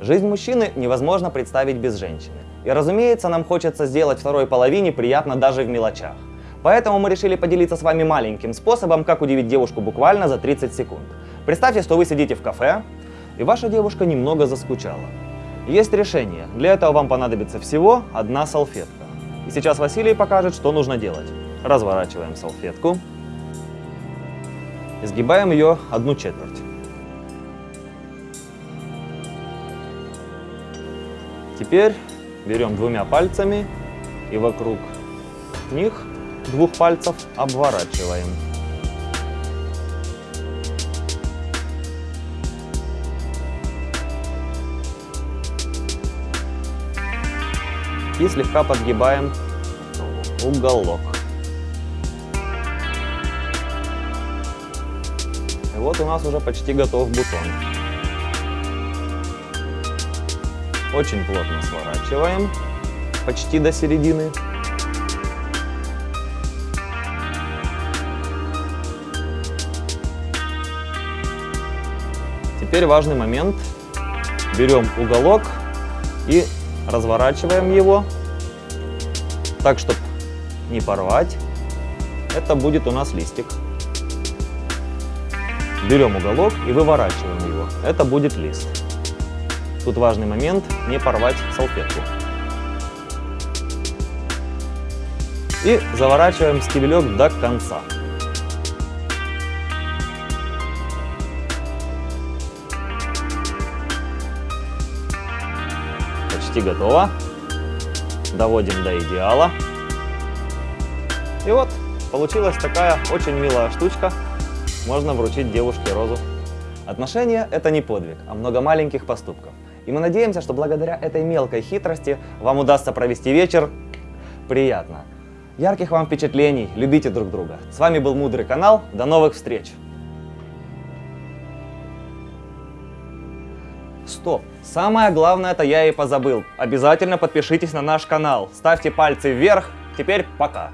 Жизнь мужчины невозможно представить без женщины. И разумеется, нам хочется сделать второй половине приятно даже в мелочах. Поэтому мы решили поделиться с вами маленьким способом, как удивить девушку буквально за 30 секунд. Представьте, что вы сидите в кафе, и ваша девушка немного заскучала. Есть решение. Для этого вам понадобится всего одна салфетка. И сейчас Василий покажет, что нужно делать. Разворачиваем салфетку. Изгибаем ее одну четверть. Теперь берем двумя пальцами и вокруг них двух пальцев обворачиваем. И слегка подгибаем уголок. И вот у нас уже почти готов бутон. Очень плотно сворачиваем, почти до середины. Теперь важный момент. Берем уголок и разворачиваем его так, чтобы не порвать. Это будет у нас листик. Берем уголок и выворачиваем его. Это будет лист. Тут важный момент не порвать салфетку. И заворачиваем стебелек до конца. Почти готово. Доводим до идеала. И вот, получилась такая очень милая штучка. Можно вручить девушке розу. Отношения – это не подвиг, а много маленьких поступков. И мы надеемся, что благодаря этой мелкой хитрости вам удастся провести вечер приятно. Ярких вам впечатлений, любите друг друга. С вами был Мудрый канал, до новых встреч! Стоп! Самое главное, это я и позабыл. Обязательно подпишитесь на наш канал, ставьте пальцы вверх. Теперь пока!